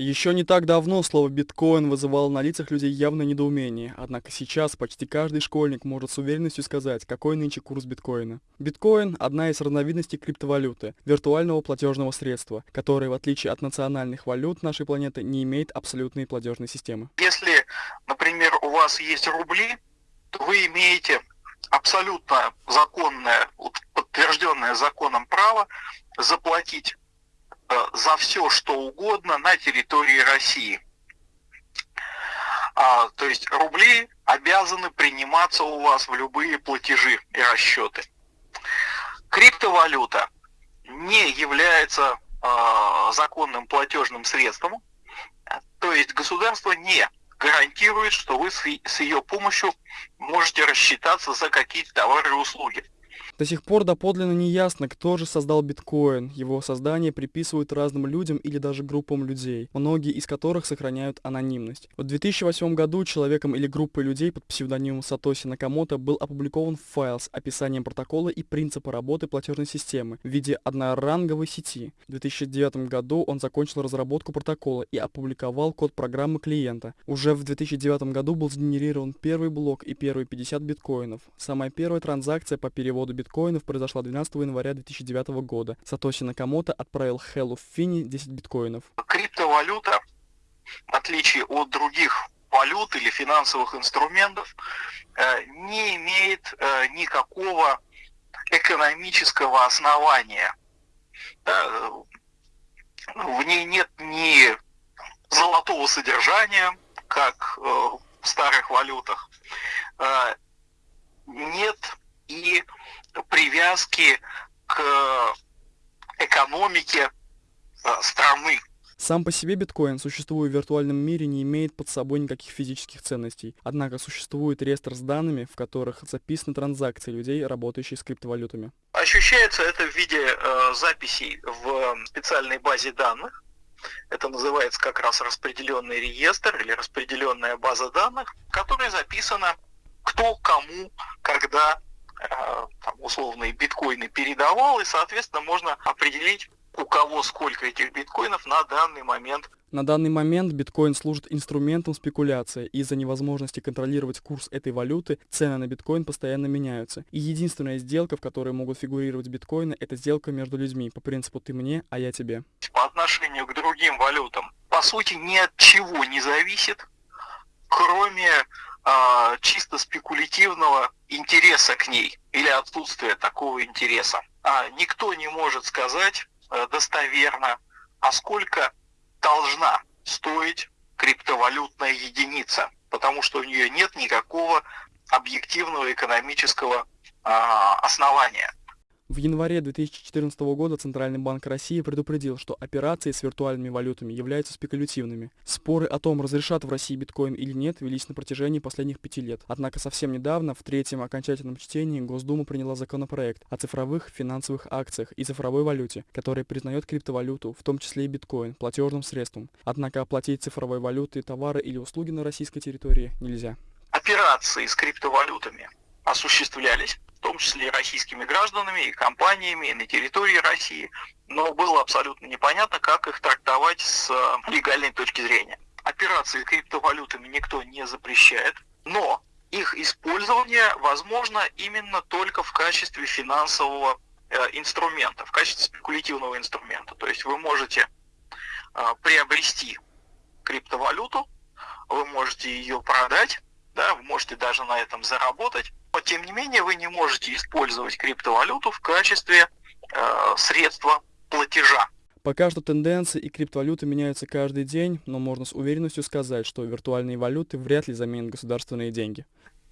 Еще не так давно слово «биткоин» вызывало на лицах людей явное недоумение, однако сейчас почти каждый школьник может с уверенностью сказать, какой нынче курс биткоина. Биткоин – одна из разновидностей криптовалюты, виртуального платежного средства, которое, в отличие от национальных валют нашей планеты, не имеет абсолютной платежной системы. Если, например, у вас есть рубли, то вы имеете абсолютно законное, подтвержденное законом право заплатить за все, что угодно на территории России. А, то есть рубли обязаны приниматься у вас в любые платежи и расчеты. Криптовалюта не является э, законным платежным средством, то есть государство не гарантирует, что вы с, с ее помощью можете рассчитаться за какие-то товары и услуги. До сих пор доподлинно не ясно, кто же создал биткоин. Его создание приписывают разным людям или даже группам людей, многие из которых сохраняют анонимность. В 2008 году человеком или группой людей под псевдонимом Сатоси Накамото был опубликован файл с описанием протокола и принципа работы платежной системы в виде одноранговой сети. В 2009 году он закончил разработку протокола и опубликовал код программы клиента. Уже в 2009 году был сгенерирован первый блок и первые 50 биткоинов. Самая первая транзакция по переводу биткоинов биткоинов произошла 12 января 2009 года. Сатоси Накамото отправил Хеллу Фини 10 биткоинов. Криптовалюта, в отличие от других валют или финансовых инструментов, э, не имеет э, никакого экономического основания. Э, в ней нет ни золотого содержания, как в старых валютах, нет и привязки к экономике э, страны. Сам по себе биткоин, существуя в виртуальном мире, не имеет под собой никаких физических ценностей. Однако существует реестр с данными, в которых записаны транзакции людей, работающих с криптовалютами. Ощущается это в виде э, записей в специальной базе данных. Это называется как раз распределенный реестр или распределенная база данных, в которой записано, кто кому, когда Э, там, условные биткоины передавал, и, соответственно, можно определить, у кого сколько этих биткоинов на данный момент. На данный момент биткоин служит инструментом спекуляции. Из-за невозможности контролировать курс этой валюты, цены на биткоин постоянно меняются. И единственная сделка, в которой могут фигурировать биткоины, это сделка между людьми по принципу «ты мне, а я тебе». По отношению к другим валютам, по сути, ни от чего не зависит, кроме а, чисто спекулятивного интереса к ней или отсутствия такого интереса. А никто не может сказать а, достоверно, а сколько должна стоить криптовалютная единица, потому что у нее нет никакого объективного экономического а, основания. В январе 2014 года Центральный банк России предупредил, что операции с виртуальными валютами являются спекулятивными. Споры о том, разрешат в России биткоин или нет, велись на протяжении последних пяти лет. Однако совсем недавно, в третьем окончательном чтении, Госдума приняла законопроект о цифровых финансовых акциях и цифровой валюте, который признает криптовалюту, в том числе и биткоин, платежным средством. Однако оплатить цифровой валютой товары или услуги на российской территории нельзя. Операции с криптовалютами осуществлялись в том числе и российскими гражданами, и компаниями, и на территории России, но было абсолютно непонятно, как их трактовать с э, легальной точки зрения. Операции криптовалютами никто не запрещает, но их использование возможно именно только в качестве финансового э, инструмента, в качестве спекулятивного инструмента. То есть вы можете э, приобрести криптовалюту, вы можете ее продать, да, вы можете даже на этом заработать, но тем не менее вы не можете использовать криптовалюту в качестве э, средства платежа. Пока что тенденции и криптовалюты меняются каждый день, но можно с уверенностью сказать, что виртуальные валюты вряд ли заменят государственные деньги.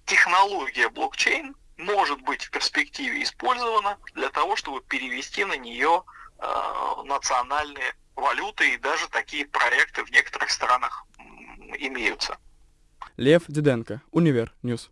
Технология блокчейн может быть в перспективе использована для того, чтобы перевести на нее э, национальные валюты, и даже такие проекты в некоторых странах имеются. Лев Диденко, Univer News.